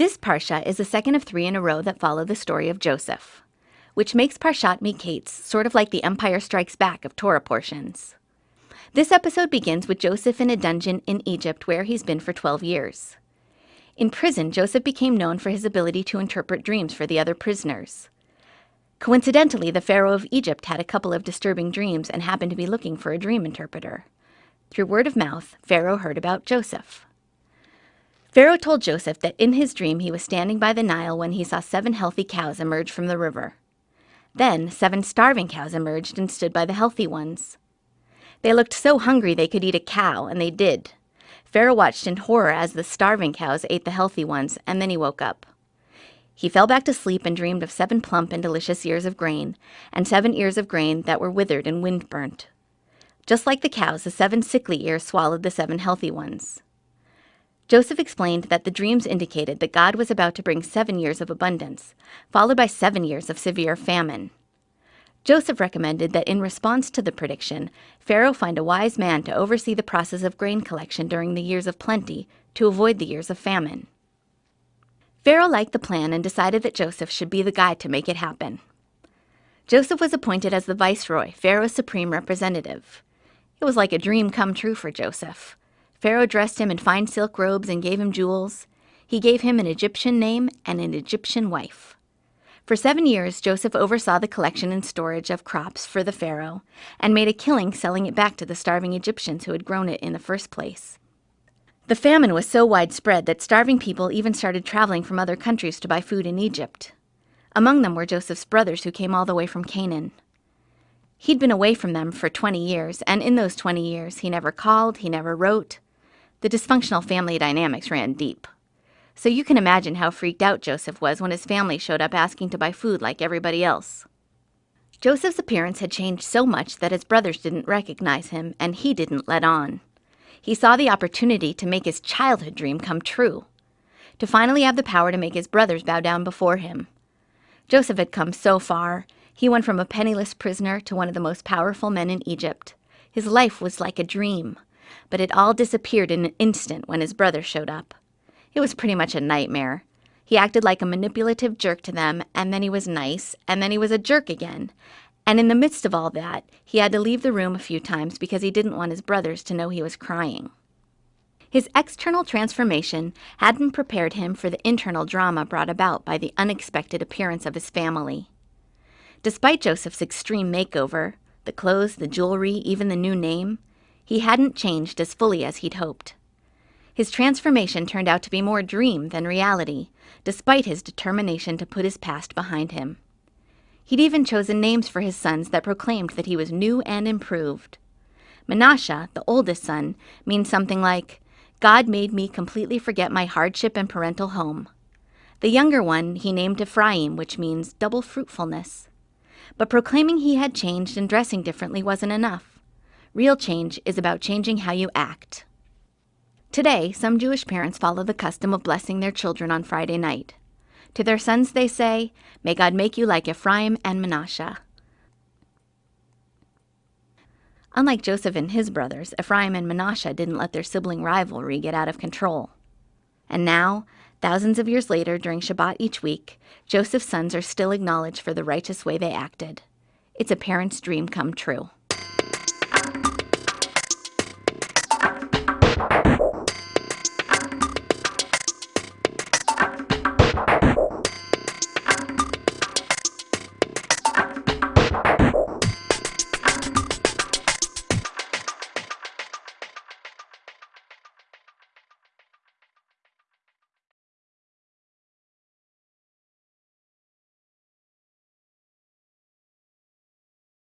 This Parsha is the second of three in a row that follow the story of Joseph, which makes Parshat Miketz sort of like the Empire Strikes Back of Torah portions. This episode begins with Joseph in a dungeon in Egypt where he's been for 12 years. In prison, Joseph became known for his ability to interpret dreams for the other prisoners. Coincidentally, the Pharaoh of Egypt had a couple of disturbing dreams and happened to be looking for a dream interpreter. Through word of mouth, Pharaoh heard about Joseph. Pharaoh told Joseph that in his dream he was standing by the Nile when he saw seven healthy cows emerge from the river. Then seven starving cows emerged and stood by the healthy ones. They looked so hungry they could eat a cow, and they did. Pharaoh watched in horror as the starving cows ate the healthy ones, and then he woke up. He fell back to sleep and dreamed of seven plump and delicious ears of grain, and seven ears of grain that were withered and wind burnt. Just like the cows, the seven sickly ears swallowed the seven healthy ones. Joseph explained that the dreams indicated that God was about to bring seven years of abundance, followed by seven years of severe famine. Joseph recommended that in response to the prediction, Pharaoh find a wise man to oversee the process of grain collection during the years of plenty to avoid the years of famine. Pharaoh liked the plan and decided that Joseph should be the guy to make it happen. Joseph was appointed as the viceroy, Pharaoh's supreme representative. It was like a dream come true for Joseph. Pharaoh dressed him in fine silk robes and gave him jewels. He gave him an Egyptian name and an Egyptian wife. For seven years, Joseph oversaw the collection and storage of crops for the Pharaoh and made a killing selling it back to the starving Egyptians who had grown it in the first place. The famine was so widespread that starving people even started traveling from other countries to buy food in Egypt. Among them were Joseph's brothers who came all the way from Canaan. He'd been away from them for 20 years, and in those 20 years, he never called, he never wrote, the dysfunctional family dynamics ran deep. So you can imagine how freaked out Joseph was when his family showed up asking to buy food like everybody else. Joseph's appearance had changed so much that his brothers didn't recognize him, and he didn't let on. He saw the opportunity to make his childhood dream come true, to finally have the power to make his brothers bow down before him. Joseph had come so far. He went from a penniless prisoner to one of the most powerful men in Egypt. His life was like a dream but it all disappeared in an instant when his brother showed up. It was pretty much a nightmare. He acted like a manipulative jerk to them, and then he was nice, and then he was a jerk again. And in the midst of all that, he had to leave the room a few times because he didn't want his brothers to know he was crying. His external transformation hadn't prepared him for the internal drama brought about by the unexpected appearance of his family. Despite Joseph's extreme makeover, the clothes, the jewelry, even the new name, he hadn't changed as fully as he'd hoped. His transformation turned out to be more dream than reality, despite his determination to put his past behind him. He'd even chosen names for his sons that proclaimed that he was new and improved. Menashe, the oldest son, means something like, God made me completely forget my hardship and parental home. The younger one he named Ephraim, which means double fruitfulness. But proclaiming he had changed and dressing differently wasn't enough. Real change is about changing how you act. Today, some Jewish parents follow the custom of blessing their children on Friday night. To their sons, they say, May God make you like Ephraim and Manasseh. Unlike Joseph and his brothers, Ephraim and Manasseh didn't let their sibling rivalry get out of control. And now, thousands of years later, during Shabbat each week, Joseph's sons are still acknowledged for the righteous way they acted. It's a parent's dream come true.